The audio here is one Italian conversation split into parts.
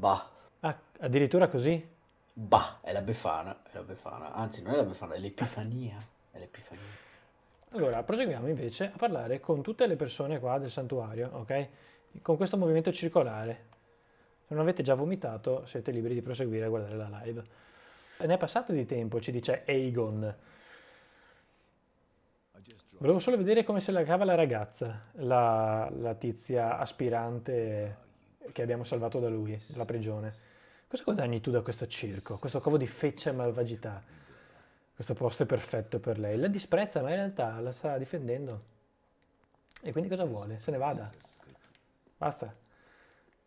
Bah, Ah, addirittura così? bah, è la Befana, è la Befana. Anzi, non è la Befana, è l'Epifania. È l'Epifania. Allora, proseguiamo invece a parlare con tutte le persone qua del santuario, ok? Con questo movimento circolare. Se non avete già vomitato, siete liberi di proseguire a guardare la live. Ne è passato di tempo, ci dice Aegon. Volevo solo vedere come se la cava la ragazza, la, la tizia aspirante che abbiamo salvato da lui, dalla prigione. Cosa guadagni tu da questo circo, questo covo di feccia e malvagità? Questo posto è perfetto per lei. La disprezza, ma in realtà la sta difendendo. E quindi cosa vuole? Se ne vada. Basta.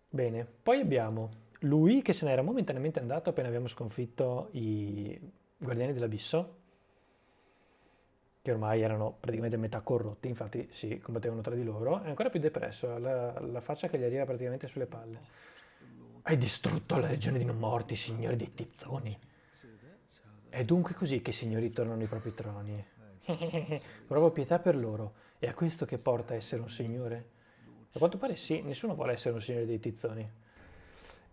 Bene. Poi abbiamo lui che se n'era momentaneamente andato appena abbiamo sconfitto i guardiani dell'abisso, che ormai erano praticamente metà corrotti, infatti si combattevano tra di loro, è ancora più depresso, la, la faccia che gli arriva praticamente sulle palle. Hai distrutto la regione di non morti, signore dei tizzoni. È dunque così che i signori tornano ai propri troni. Provo pietà per loro. È a questo che porta a essere un signore? A quanto pare sì, nessuno vuole essere un signore dei tizzoni.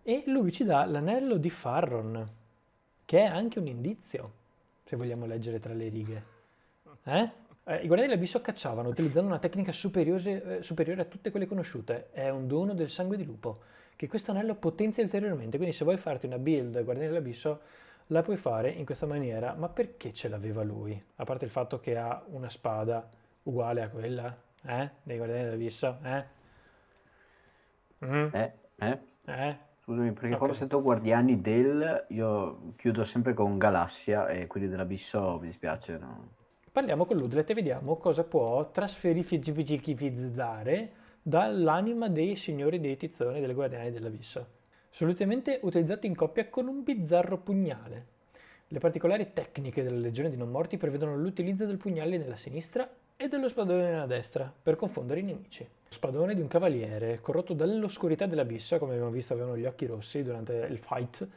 E lui ci dà l'anello di Farron, che è anche un indizio, se vogliamo leggere tra le righe. Eh? Eh, I guardiani dell'abisso cacciavano utilizzando una tecnica superiore, eh, superiore a tutte quelle conosciute. È un dono del sangue di lupo, che questo anello potenzia ulteriormente. Quindi se vuoi farti una build guardiani dell'abisso, la puoi fare in questa maniera. Ma perché ce l'aveva lui? A parte il fatto che ha una spada uguale a quella, eh? Dei guardiani dell'abisso, eh? Mm? Eh, eh? Eh? Scusami, perché Ok. quando sento Guardiani del, io chiudo sempre con Galassia e quelli dell'Abisso mi dispiace, no? Parliamo con Ludlet e vediamo cosa può trasferificare dall'anima dei signori dei tizzoni e delle guardiani dell'abisso. Solitamente utilizzato in coppia con un bizzarro pugnale. Le particolari tecniche della legione di non morti prevedono l'utilizzo del pugnale nella sinistra e dello spadone nella destra per confondere i nemici. Spadone di un cavaliere, corrotto dall'oscurità dell'abisso, come abbiamo visto avevano gli occhi rossi durante il fight,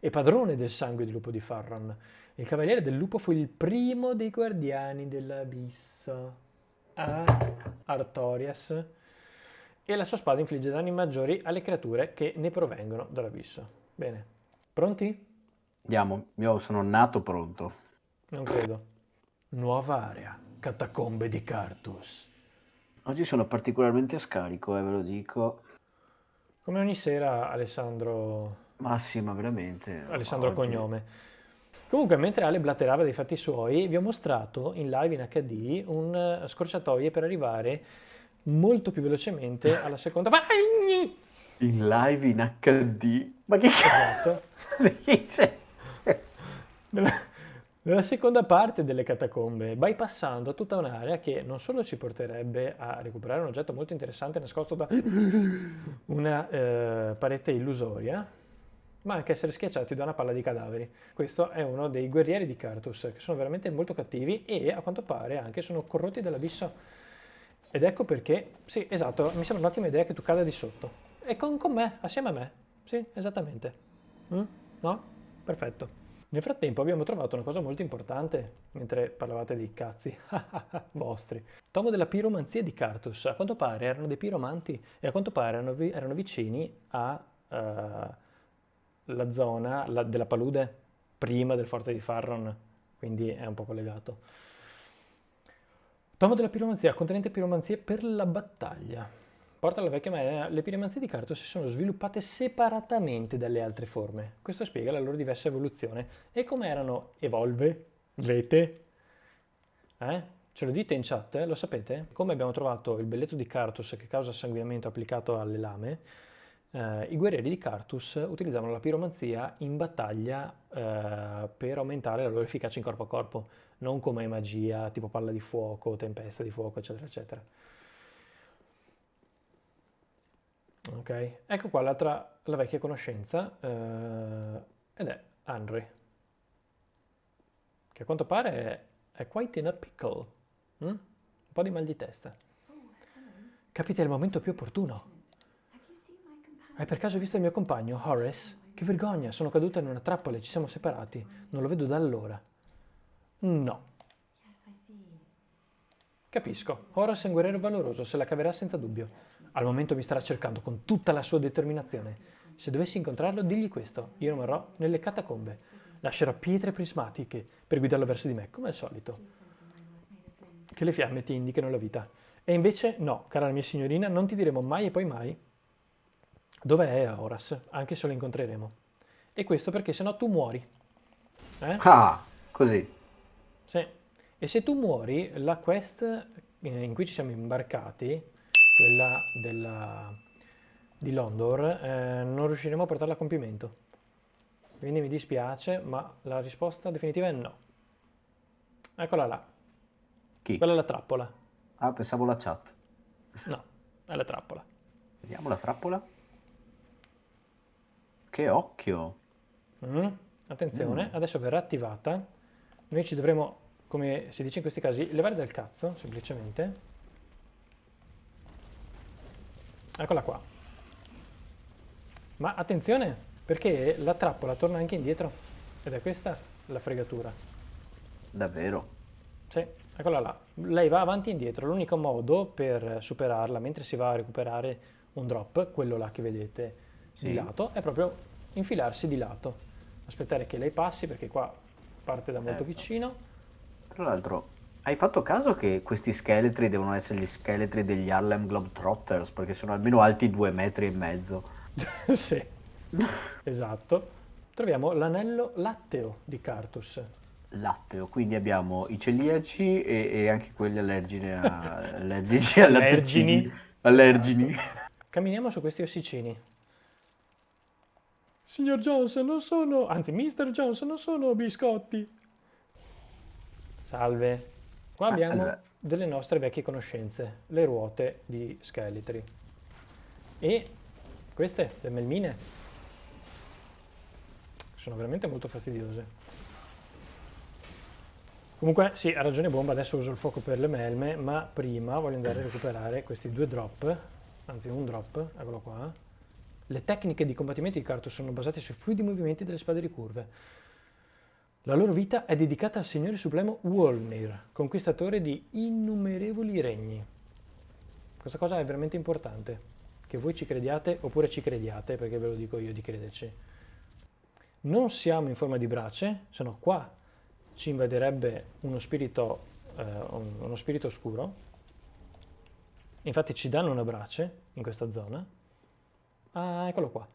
e padrone del sangue di lupo di Farron. Il cavaliere del lupo fu il primo dei guardiani dell'abisso. A Artorias. E la sua spada infligge danni maggiori alle creature che ne provengono dall'abisso. Bene. Pronti? Andiamo, io sono nato pronto. Non credo. Nuova area. Catacombe di Cartus. Oggi sono particolarmente scarico, eh, ve lo dico. Come ogni sera Alessandro... Ma sì, ma veramente. Alessandro oggi- Cognome. Comunque, mentre Ale blatterava dei fatti suoi, vi ho mostrato in live in HD un eh, scorciatoie per arrivare molto più velocemente alla seconda... In live in HD. Ma che cazzo Esatto. Nella, nella seconda parte delle catacombe, bypassando tutta un'area che non solo ci porterebbe a recuperare un oggetto molto interessante nascosto da una eh, parete illusoria, ma anche essere schiacciati da una palla di cadaveri. Questo è uno dei guerrieri di Cartus, che sono veramente molto cattivi e a quanto pare anche sono corrotti dall'abisso. Ed ecco perché, sì, esatto, mi sembra un'ottima idea che tu cada di sotto. E con, con me, assieme a me. Sì, esattamente. Mm? No? Perfetto. Nel frattempo abbiamo trovato una cosa molto importante, mentre parlavate di cazzi vostri. Tomo della piromanzia di Cartus. A quanto pare erano dei piromanti e a quanto pare erano, vi- erano vicini a eh, la zona la- della palude prima del forte di Farron, quindi è un po' collegato. Tomo della piromanzia, contenente piromanzie per la battaglia. Porta alla vecchia maniera, le piromanzie di Cartus si sono sviluppate separatamente dalle altre forme. Questo spiega la loro diversa evoluzione. E come erano evolve? Vete? Eh? Ce lo dite in chat? eh? Lo sapete? Come abbiamo trovato il belletto di Cartus che causa sanguinamento applicato alle lame, eh, i guerrieri di Cartus utilizzavano la piromanzia in battaglia eh, per aumentare la loro efficacia in corpo a corpo, non come magia tipo palla di fuoco, tempesta di fuoco, eccetera, eccetera. Ok, ecco qua l'altra, la vecchia conoscenza, eh, ed è Henry, che a quanto pare è, è quite in a pickle, mm? un po' di mal di testa. Capite il momento più opportuno. Hai per caso visto il mio compagno, Horace? Che vergogna, sono caduta in una trappola e ci siamo separati. Non lo vedo da allora. No. Capisco. Horace è un guerriero valoroso, se la caverà senza dubbio. Al momento mi starà cercando con tutta la sua determinazione. se dovessi incontrarlo, digli questo. Io rimarrò nelle catacombe. Lascerò pietre prismatiche per guidarlo verso di me, come al solito. Che le fiamme ti indichino la vita. E invece no, cara mia signorina, non ti diremo mai e poi mai dove è Horas, anche se lo incontreremo. E questo perché sennò tu muori. Eh? Ah, così. Sì. E se tu muori, la quest eh, in cui ci siamo imbarcati, quella della, di Londor, eh, non riusciremo a portarla a compimento. Quindi mi dispiace, ma la risposta definitiva è no. Eccola là. Chi? Quella è la trappola. Ah, pensavo la chat. No, è la trappola. Vediamo la trappola. Che occhio! Mm. Attenzione, mm. adesso verrà attivata. Noi ci dovremo, come si dice in questi casi, levare dal cazzo, semplicemente. Eccola qua. Ma attenzione, perché la trappola torna anche indietro. Ed è questa la fregatura. Davvero? Sì, eccola là. Lei va avanti e indietro. L'unico modo per superarla mentre si va a recuperare un drop, quello là che vedete sì. di lato, è proprio infilarsi di lato. Aspettare che lei passi perché qua parte da molto certo. vicino. Tra l'altro, hai fatto caso che questi scheletri devono essere gli scheletri degli Harlem Globetrotters perché sono almeno alti due metri e mezzo? sì, esatto. Troviamo l'anello latteo di Cartus. Latteo, quindi abbiamo i celiaci e, e anche quelli allergini, a, allergici allergini. allergini. Esatto. Camminiamo su questi ossicini. Signor Johnson, non sono... Anzi, Mr. Johnson, non sono biscotti. Salve. Qua ah, abbiamo allora. delle nostre vecchie conoscenze, le ruote di scheletri. E queste, le melmine, sono veramente molto fastidiose. Comunque, sì, ha ragione Bomba, adesso uso il fuoco per le melme, ma prima voglio andare a recuperare questi due drop, anzi un drop, eccolo qua. Le tecniche di combattimento di Cartus sono basate sui fluidi movimenti delle spade ricurve. La loro vita è dedicata al Signore Supremo Wolnir, conquistatore di innumerevoli regni. Questa cosa è veramente importante, che voi ci crediate oppure ci crediate, perché ve lo dico io di crederci. Non siamo in forma di brace, se no qua ci invaderebbe uno spirito, eh, uno spirito oscuro. Infatti ci danno una brace in questa zona. Ah, eccolo qua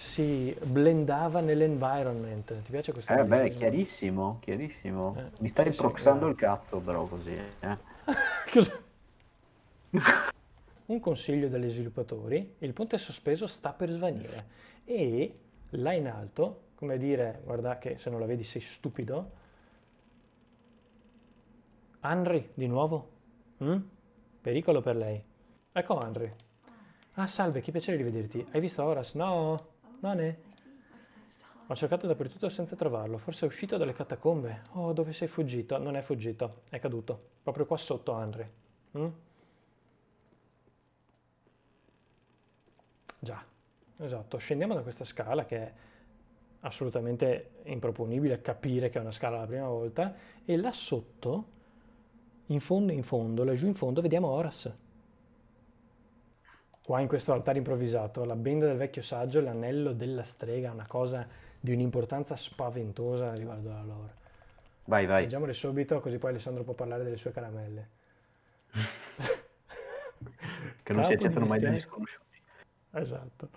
si blendava nell'environment. Ti piace questo? Eh beh, chiarissimo, chiarissimo. Eh, Mi stai sì, proxando sì, il cazzo però così. Eh. Un consiglio dagli sviluppatori, il ponte sospeso sta per svanire e là in alto, come dire, guarda che se non la vedi sei stupido, Henry, di nuovo? Mm? Pericolo per lei. Ecco Henry. Ah, salve, che piacere di vederti. Hai visto Horace? No? Nane? Ho cercato dappertutto senza trovarlo. Forse è uscito dalle catacombe. Oh, dove sei fuggito? Non è fuggito, è caduto. Proprio qua sotto, Andre. Mm? Già, esatto. Scendiamo da questa scala che è assolutamente improponibile capire che è una scala la prima volta e là sotto, in fondo in fondo, laggiù in fondo, vediamo Horace. Qua in questo altare improvvisato, la benda del vecchio saggio e l'anello della strega, una cosa di un'importanza spaventosa riguardo alla lore. Vai, vai. Leggiamole subito, così poi Alessandro può parlare delle sue caramelle. che non si accettano mai degli sconosciuti. Esatto.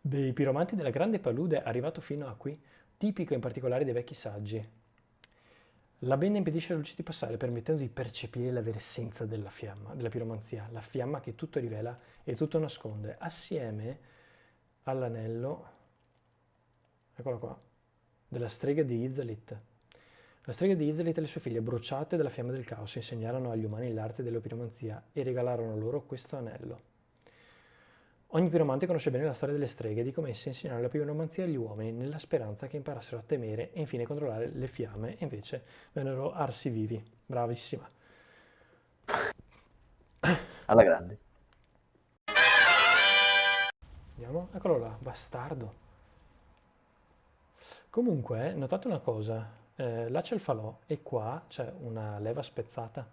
Dei piromanti della grande palude arrivato fino a qui, tipico in particolare dei vecchi saggi, la benda impedisce la luce di passare, permettendo di percepire la vera essenza della fiamma, della piromanzia, la fiamma che tutto rivela e tutto nasconde, assieme all'anello, eccolo qua, della strega di Izalit. La strega di Izalit e le sue figlie, bruciate dalla fiamma del caos, insegnarono agli umani l'arte della piromanzia e regalarono loro questo anello. Ogni piromante conosce bene la storia delle streghe e di come esse insegnarono la piromanzia agli uomini nella speranza che imparassero a temere e infine controllare le fiamme e invece vennero arsi vivi. Bravissima. Alla grande. Vediamo, eccolo là, bastardo. Comunque, notate una cosa, eh, là c'è il falò e qua c'è una leva spezzata.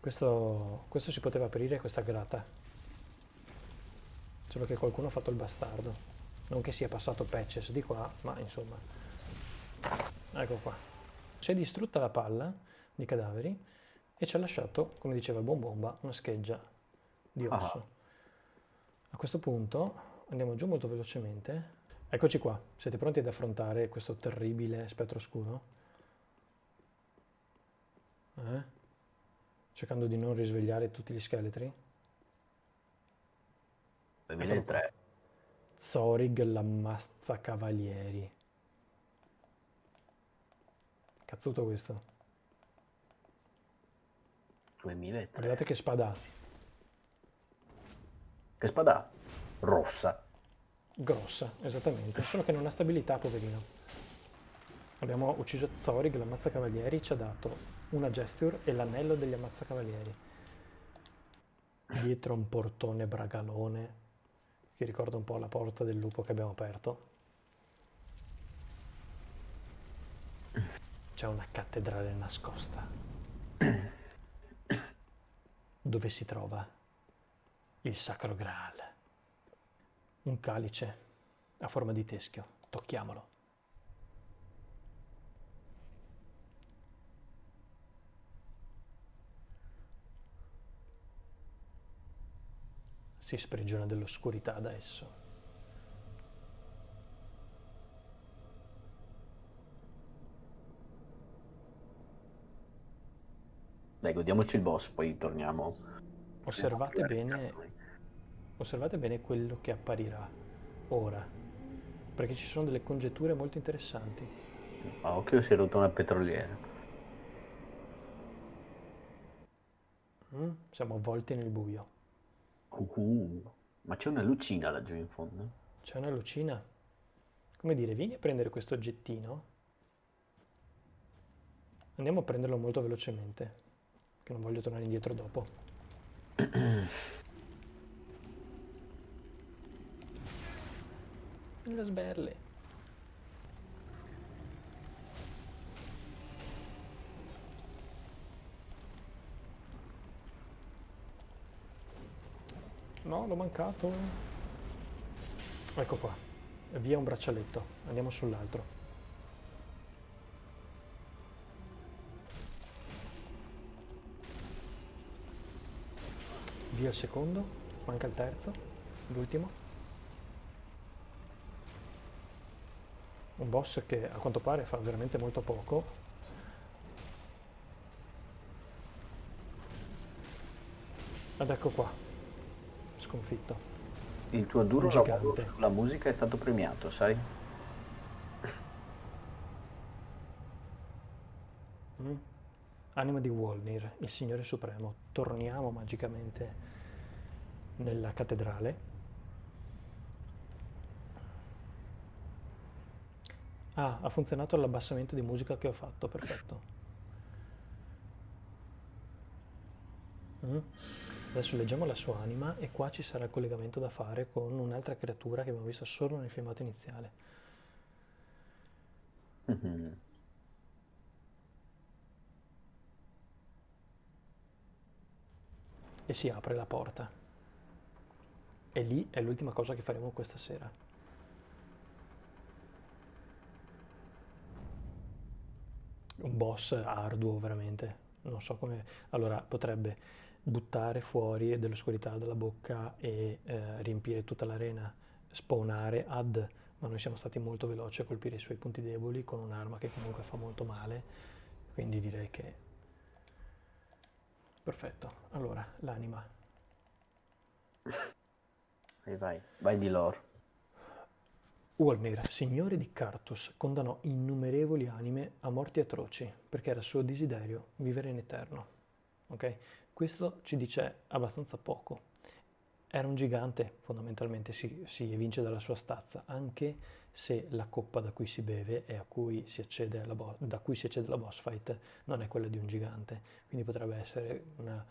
Questo, questo si poteva aprire questa grata. Solo che qualcuno ha fatto il bastardo. Non che sia passato patches di qua, ma insomma. Ecco qua. Si è distrutta la palla di cadaveri e ci ha lasciato, come diceva il buon bomba, una scheggia di Ah. osso. A questo punto andiamo giù molto velocemente. Eccoci qua, siete pronti ad affrontare questo terribile spettro oscuro? Eh? Cercando di non risvegliare tutti gli scheletri? 2003. Zorig l'ammazza cavalieri. Cazzuto questo. 2003. Guardate che spada ha. Che spada? ha? Rossa. Grossa, esattamente. Solo che non ha stabilità, poverino. Abbiamo ucciso Zorig, l'ammazzacavalieri, ci ha dato una gesture e l'anello degli ammazzacavalieri. Dietro un portone bragalone, che ricorda un po' la porta del lupo che abbiamo aperto. C'è una cattedrale nascosta, dove si trova il Sacro Graal. Un calice a forma di teschio. Tocchiamolo. Si sprigiona dell'oscurità da esso. Dai, godiamoci il boss, poi torniamo. Osservate bene, noi. osservate bene quello che apparirà ora, perché ci sono delle congetture molto interessanti. A occhio si è rotta una petroliera. Mm? Siamo avvolti nel buio. Uhu. Ma c'è una lucina laggiù in fondo? C'è una lucina. Come dire, vieni a prendere questo oggettino. Andiamo a prenderlo molto velocemente, che non voglio tornare indietro dopo. Le sberle. No, l'ho mancato. Ecco qua. Via un braccialetto. Andiamo sull'altro. Via il secondo. Manca il terzo. L'ultimo. Un boss che a quanto pare fa veramente molto poco. Ed ecco qua. Sconfitto. Il tuo duro lavoro gigante. sulla musica è stato premiato, sai? Mm. Anima di Wolnir, il Signore Supremo. Torniamo magicamente nella cattedrale. Ah, ha funzionato l'abbassamento di musica che ho fatto, perfetto. Mm. Adesso leggiamo la sua anima e qua ci sarà il collegamento da fare con un'altra creatura che abbiamo visto solo nel filmato iniziale. Mhm. e si apre la porta. E lì è l'ultima cosa che faremo questa sera. Un boss arduo veramente, non so come... Allora potrebbe buttare fuori dell'oscurità dalla bocca e eh, riempire tutta l'arena, spawnare ad, ma noi siamo stati molto veloci a colpire i suoi punti deboli con un'arma che comunque fa molto male, quindi direi che Perfetto, allora l'anima. Vai, vai, vai di lore. Ulmir, signore di Cartus, condannò innumerevoli anime a morti atroci perché era suo desiderio vivere in eterno. Ok? Questo ci dice abbastanza poco. Era un gigante, fondamentalmente si, si evince dalla sua stazza, anche se la coppa da cui si beve e cui si bo- da cui si accede alla boss fight non è quella di un gigante. Quindi potrebbe essere una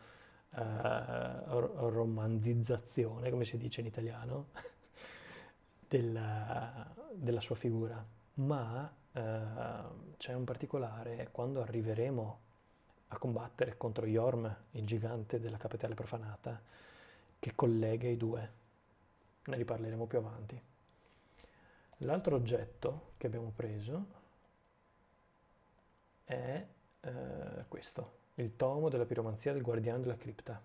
ro- romanzizzazione, come si dice in italiano, della, della sua figura. Ma eh, c'è un particolare, quando arriveremo a combattere contro Yorm, il gigante della capitale profanata, che collega i due. ne riparleremo più avanti. L'altro oggetto che abbiamo preso è eh, questo, il tomo della piromanzia del guardiano della cripta.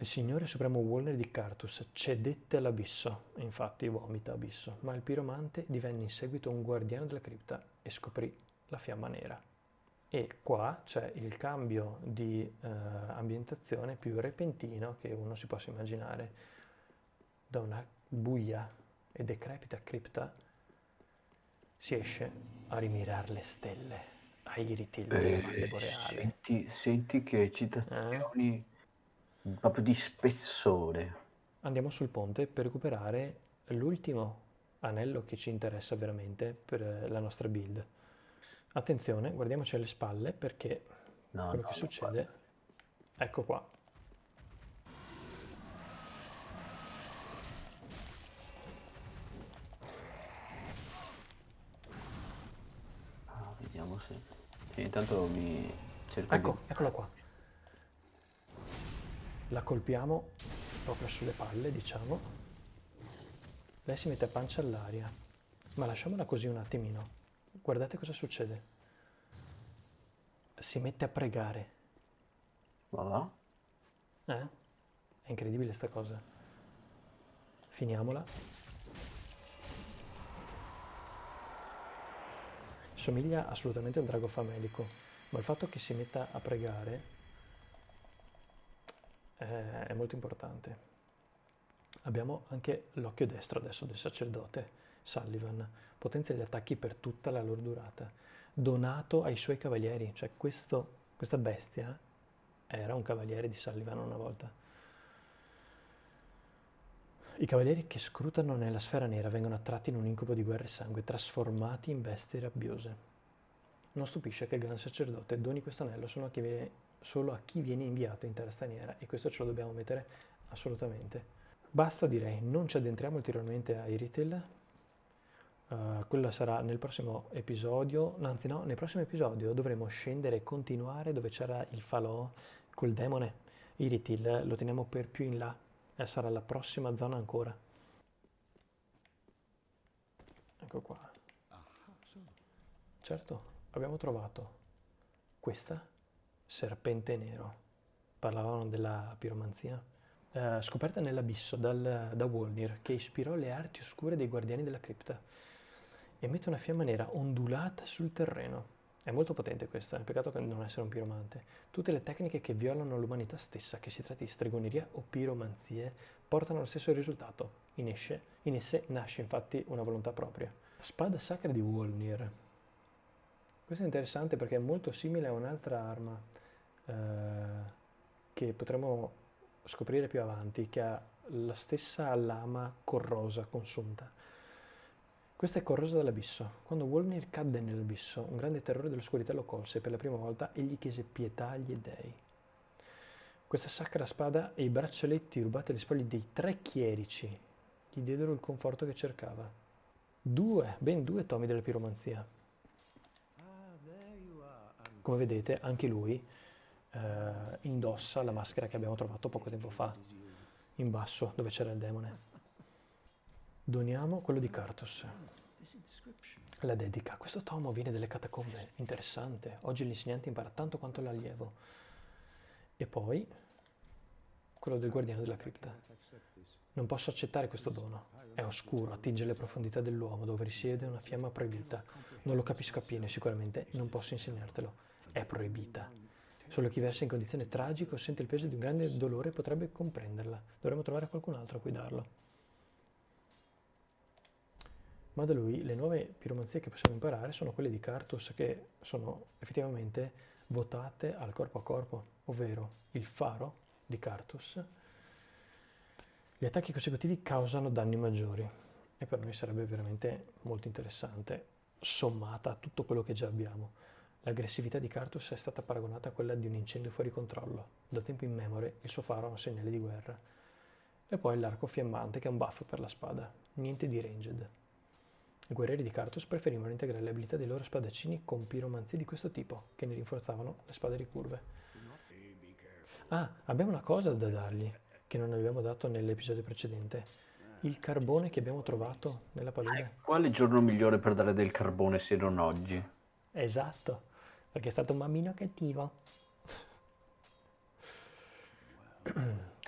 Il signore supremo Wolner di Cartus cedette all'abisso, infatti vomita abisso, ma il piromante divenne in seguito un guardiano della cripta e scoprì la fiamma nera. E qua c'è il cambio di eh, ambientazione più repentino che uno si possa immaginare. Da una buia e decrepita cripta si esce a rimirare le stelle, ai riti della Eh, valle boreale. senti, senti che citazioni proprio di spessore. Andiamo sul ponte per recuperare l'ultimo anello che ci interessa veramente per eh, la nostra build. Attenzione, guardiamoci alle spalle perché No, quello no, che succede, ecco qua. Ah, vediamo se... Sì, intanto mi cerco Ecco, eccola qua. La colpiamo proprio sulle palle, diciamo. Lei si mette a pancia all'aria, ma lasciamola così un attimino. Guardate cosa succede. Si mette a pregare. Va là? Eh? È incredibile sta cosa. Finiamola. Somiglia assolutamente al drago famelico, ma il fatto che si metta a pregare eh, è molto importante. Abbiamo anche l'occhio destro adesso del sacerdote Sullivan, potenzia gli attacchi per tutta la loro durata, donato ai suoi cavalieri, cioè questo, questa bestia era un cavaliere di Sullivan una volta. I cavalieri che scrutano nella sfera nera vengono attratti in un incubo di guerra e sangue, trasformati in bestie rabbiose. Non stupisce che il gran sacerdote doni questo anello solo a chi viene, solo a chi viene inviato in terra straniera e questo ce lo dobbiamo mettere assolutamente. Basta direi, non ci addentriamo ulteriormente a Iritel, Uh, quello sarà nel prossimo episodio, anzi no, nel prossimo episodio dovremo scendere e continuare dove c'era il falò col demone. Iritil lo teniamo per più in là e sarà la prossima zona ancora. Ecco qua. Certo, abbiamo trovato questa serpente nero. Parlavano della piromanzia. Eh, scoperta nell'abisso da Wolnir, che ispirò le arti oscure dei guardiani della cripta. Emette una fiamma nera ondulata sul terreno. È molto potente questa, è peccato che non essere un piromante. Tutte le tecniche che violano l'umanità stessa, che si tratti di stregoneria o piromanzie, portano allo stesso risultato. In, esce, in esse nasce infatti una volontà propria. Spada sacra di Wolnir. Questo è interessante perché è molto simile a un'altra arma eh, che potremo scoprire più avanti, che ha la stessa lama corrosa, consunta. Questa è corrosa dall'abisso. Quando Wolnir cadde nell'abisso, un grande terrore dell'oscurità lo colse e per la prima volta egli chiese pietà agli dei. Questa sacra spada e i braccialetti rubati alle spoglie dei tre chierici gli diedero il conforto che cercava. Due, ben due tomi della piromanzia. Come vedete, anche lui eh, indossa la maschera che abbiamo trovato poco tempo fa, in basso, dove c'era il demone. Doniamo quello di Cartus. La dedica. Questo tomo viene dalle catacombe. Interessante. Oggi l'insegnante impara tanto quanto l'allievo. E poi quello del guardiano della cripta. Non posso accettare questo dono. È oscuro, attinge le profondità dell'uomo dove risiede una fiamma proibita. Non lo capisco appieno sicuramente non posso insegnartelo. È proibita. Solo chi versa in condizione tragica o sente il peso di un grande dolore potrebbe comprenderla. Dovremmo trovare qualcun altro a cui darlo. Ma da lui le nuove piromanzie che possiamo imparare sono quelle di Cartus che sono effettivamente votate al corpo a corpo, ovvero il faro di Cartus. Gli attacchi consecutivi causano danni maggiori e per noi sarebbe veramente molto interessante, sommata a tutto quello che già abbiamo. L'aggressività di Cartus è stata paragonata a quella di un incendio fuori controllo. Da tempo immemore il suo faro è un segnale di guerra. E poi l'arco fiammante che è un buff per la spada, niente di ranged. I guerrieri di Cartus preferivano integrare le abilità dei loro spadaccini con piromanzie di questo tipo, che ne rinforzavano le spade ricurve. Ah, abbiamo una cosa da dargli. che non abbiamo dato nell'episodio precedente. Il carbone che abbiamo trovato nella palude. Quale giorno migliore per dare del carbone se non oggi? Esatto, perché è stato un bambino cattivo.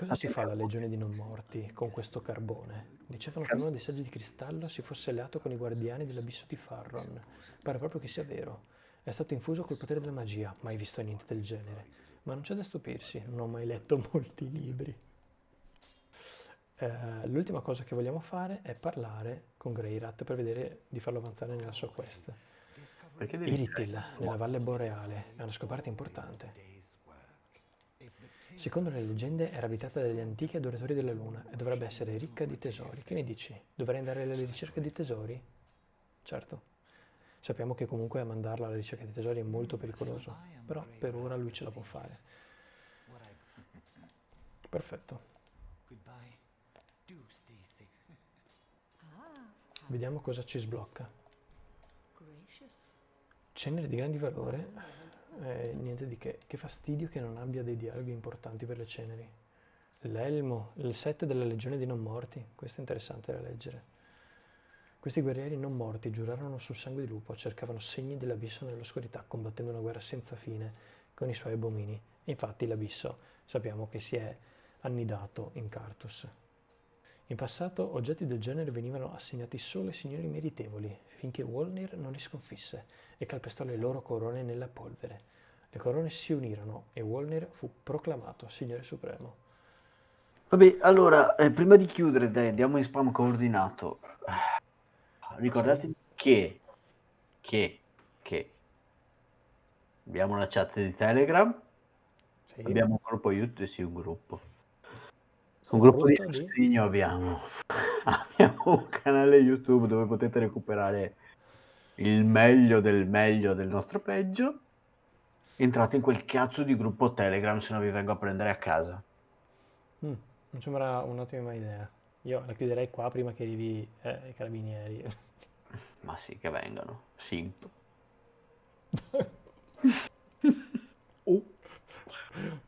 Cosa si fa alla Legione di Non Morti con questo carbone? Dicevano che uno dei saggi di cristallo si fosse alleato con i guardiani dell'abisso di Farron. Pare proprio che sia vero. È stato infuso col potere della magia, mai visto niente del genere. Ma non c'è da stupirsi, non ho mai letto molti libri. Eh, l'ultima cosa che vogliamo fare è parlare con Greyrat per vedere di farlo avanzare nella sua quest. Iritil, nella Valle Boreale, è una scoperta importante. Secondo le leggende era abitata dagli antichi adoratori della luna e dovrebbe essere ricca di tesori. Che ne dici? Dovrei andare alla ricerca di tesori? Certo. Sappiamo che comunque mandarla alla ricerca di tesori è molto pericoloso, però per ora lui ce la può fare. Perfetto. Vediamo cosa ci sblocca. Cenere di grandi valore, eh, niente di che. Che fastidio che non abbia dei dialoghi importanti per le ceneri. L'elmo, il set della legione dei non morti, questo è interessante da leggere. Questi guerrieri non morti giurarono sul sangue di lupo, cercavano segni dell'abisso nell'oscurità, combattendo una guerra senza fine con i suoi abomini. E infatti l'abisso sappiamo che si è annidato in Cartus. In passato oggetti del genere venivano assegnati solo ai signori meritevoli, finché Wolnir non li sconfisse e calpestò le loro corone nella polvere. Le corone si unirono e Wolnir fu proclamato Signore Supremo. Vabbè, allora, eh, prima di chiudere, dai, andiamo in spam coordinato. Ricordatevi che, che, che abbiamo una chat di Telegram, Sì. abbiamo un gruppo YouTube, sì, un gruppo. Un gruppo di sostegno abbiamo. abbiamo un canale YouTube dove potete recuperare il meglio del meglio del nostro peggio. Entrate in quel cazzo di gruppo Telegram se no vi vengo a prendere a casa. Mm, mi sembra un'ottima idea. Io la chiuderei qua prima che arrivi eh, i carabinieri. Ma sì, che vengano. Simp.